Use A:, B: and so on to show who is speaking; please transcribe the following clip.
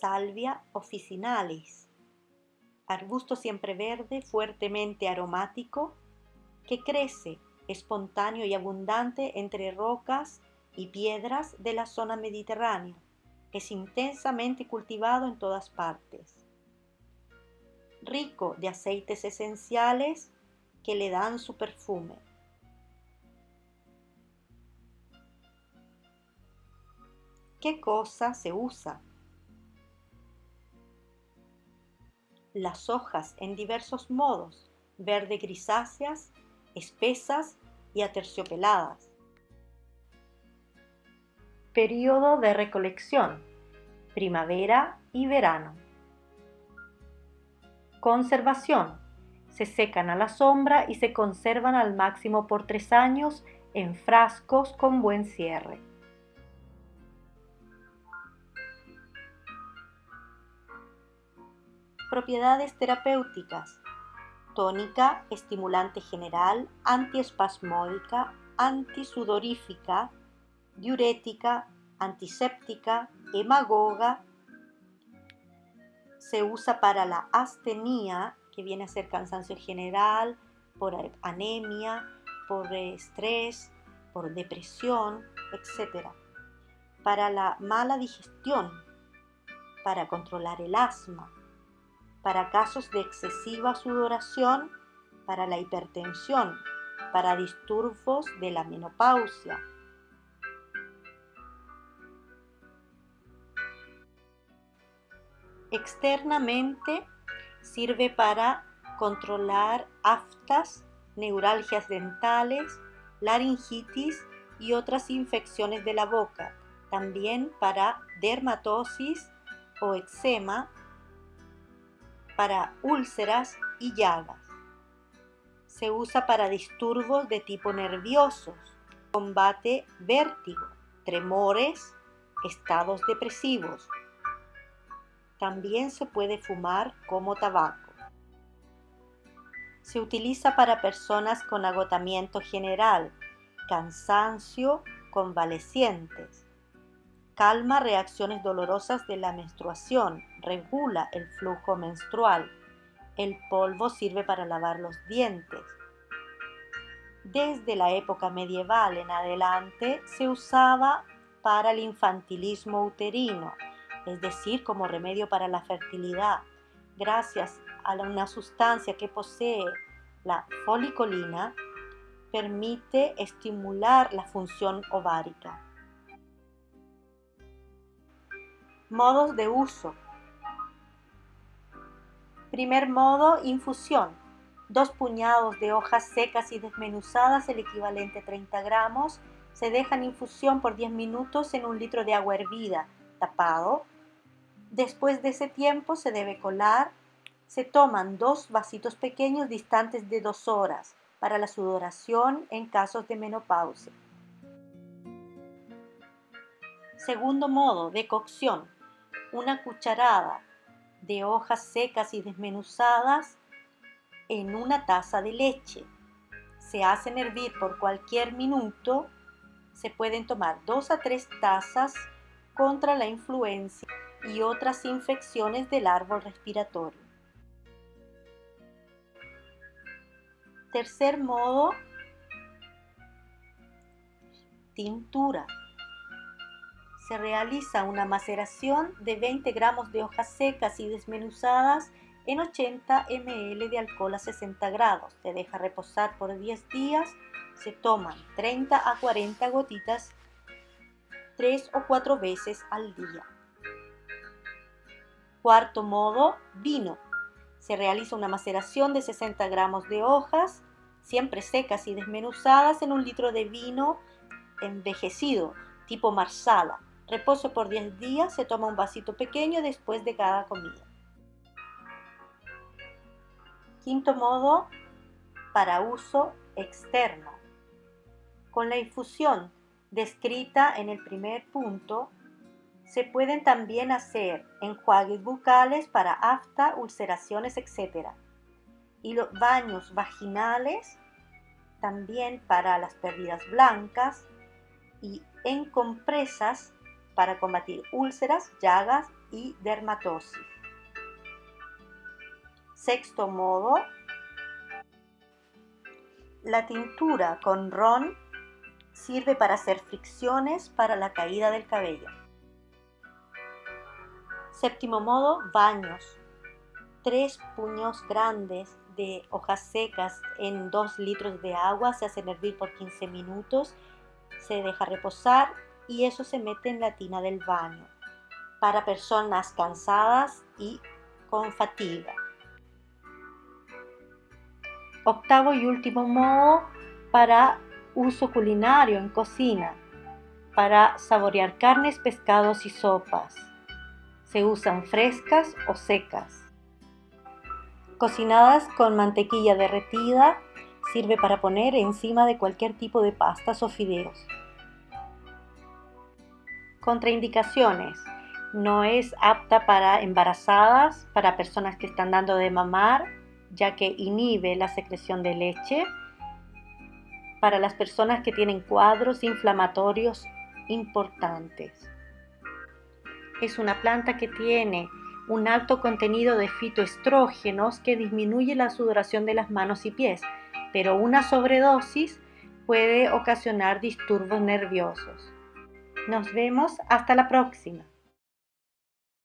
A: Salvia officinalis, arbusto siempreverde fuertemente aromático que crece espontáneo y abundante entre rocas y piedras de la zona mediterránea. Es intensamente cultivado en todas partes. Rico de aceites esenciales que le dan su perfume. ¿Qué cosa se usa? Las hojas en diversos modos, verde grisáceas, espesas y aterciopeladas. Periodo de recolección, primavera y verano. Conservación. Se secan a la sombra y se conservan al máximo por tres años en frascos con buen cierre. Propiedades terapéuticas. Tónica, estimulante general, antiespasmódica, antisudorífica, diurética, antiséptica, hemagoga. Se usa para la astenia, que viene a ser cansancio general, por anemia, por estrés, por depresión, etc. Para la mala digestión, para controlar el asma, para casos de excesiva sudoración, para la hipertensión, para disturbios de la menopausia. Externamente sirve para controlar aftas, neuralgias dentales, laringitis y otras infecciones de la boca. También para dermatosis o eczema para úlceras y llagas. Se usa para disturbios de tipo nerviosos, combate vértigo, tremores, estados depresivos. También se puede fumar como tabaco. Se utiliza para personas con agotamiento general, cansancio, convalecientes, calma reacciones dolorosas de la menstruación, regula el flujo menstrual. El polvo sirve para lavar los dientes. Desde la época medieval en adelante se usaba para el infantilismo uterino, es decir, como remedio para la fertilidad, gracias a una sustancia que posee la folicolina, permite estimular la función ovárica. Modos de uso. Primer modo, infusión. Dos puñados de hojas secas y desmenuzadas, el equivalente a 30 gramos, se dejan infusión por 10 minutos en un litro de agua hervida, tapado. Después de ese tiempo se debe colar. Se toman dos vasitos pequeños distantes de dos horas para la sudoración en casos de menopausia. Segundo modo, decocción una cucharada de hojas secas y desmenuzadas en una taza de leche. Se hacen hervir por cualquier minuto. Se pueden tomar dos a tres tazas contra la influencia y otras infecciones del árbol respiratorio. Tercer modo, tintura se realiza una maceración de 20 gramos de hojas secas y desmenuzadas en 80 ml de alcohol a 60 grados. Se deja reposar por 10 días. Se toman 30 a 40 gotitas 3 o 4 veces al día. Cuarto modo, vino. Se realiza una maceración de 60 gramos de hojas, siempre secas y desmenuzadas, en un litro de vino envejecido, tipo marsala Reposo por 10 días, se toma un vasito pequeño después de cada comida. Quinto modo, para uso externo. Con la infusión descrita en el primer punto, se pueden también hacer enjuagues bucales para afta, ulceraciones, etc. Y los baños vaginales también para las pérdidas blancas y en compresas para combatir úlceras, llagas y dermatosis. Sexto modo, la tintura con ron sirve para hacer fricciones para la caída del cabello. Séptimo modo, baños. Tres puños grandes de hojas secas en 2 litros de agua se hacen hervir por 15 minutos, se deja reposar y eso se mete en la tina del baño para personas cansadas y con fatiga. Octavo y último modo para uso culinario en cocina, para saborear carnes, pescados y sopas. Se usan frescas o secas. Cocinadas con mantequilla derretida, sirve para poner encima de cualquier tipo de pastas o fideos. Contraindicaciones. No es apta para embarazadas, para personas que están dando de mamar, ya que inhibe la secreción de leche, para las personas que tienen cuadros inflamatorios importantes. Es una planta que tiene un alto contenido de fitoestrógenos que disminuye la sudoración de las manos y pies, pero una sobredosis puede ocasionar disturbios nerviosos. Nos vemos hasta la próxima.